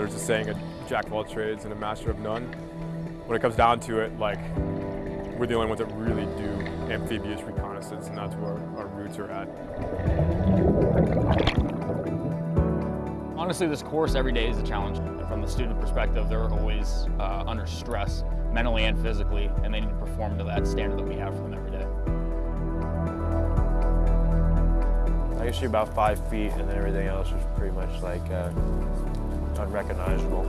there's a saying, a jack of all trades and a master of none. When it comes down to it, like, we're the only ones that really do amphibious reconnaissance, and that's where our roots are at. Honestly, this course every day is a challenge. And from the student perspective, they're always uh, under stress, mentally and physically, and they need to perform to that standard that we have for them every day. I used to be about five feet, and then everything else is pretty much like uh, unrecognizable.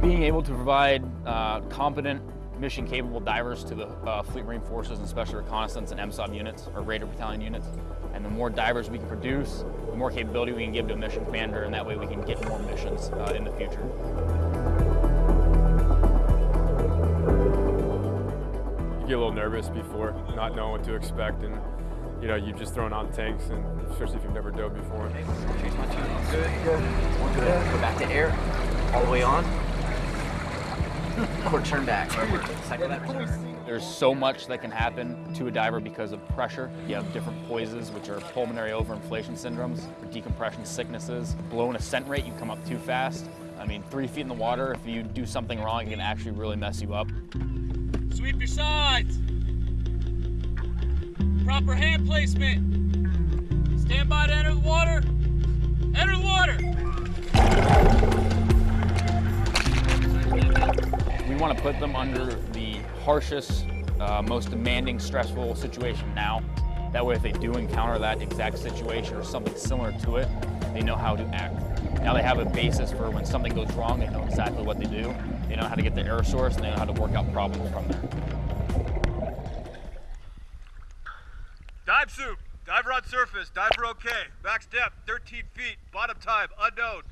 Being able to provide uh, competent, mission-capable divers to the uh, Fleet Marine Forces and Special Reconnaissance and MSOB units, or Raider Battalion units, and the more divers we can produce, the more capability we can give to a mission commander, and that way we can get more missions uh, in the future. You get a little nervous before, not knowing what to expect, and you know, you've just thrown on tanks, and especially if you've never dove before. Chase my two. Good, good. One good. Go back to air. All the way on. Or turn back. Cycle that return. There's so much that can happen to a diver because of pressure. You have different POISes, which are pulmonary overinflation syndromes, or decompression sicknesses. Blowing ascent rate, you come up too fast. I mean, three feet in the water, if you do something wrong, it can actually really mess you up. Sweep your sides. Proper hand placement. Stand by to enter the water. Enter the water. We want to put them under the harshest, uh, most demanding, stressful situation now. That way, if they do encounter that exact situation or something similar to it, they know how to act. Now they have a basis for when something goes wrong, they know exactly what they do. They know how to get the error source, and they know how to work out problems from there. Dive sup. Diver on surface. Diver okay. Max depth 13 feet. Bottom time unknown.